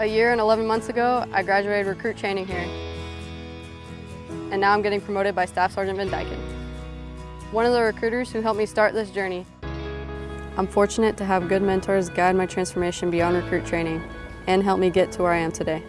A year and 11 months ago, I graduated recruit training here. And now I'm getting promoted by Staff Sergeant Van Dyken. One of the recruiters who helped me start this journey. I'm fortunate to have good mentors guide my transformation beyond recruit training and help me get to where I am today.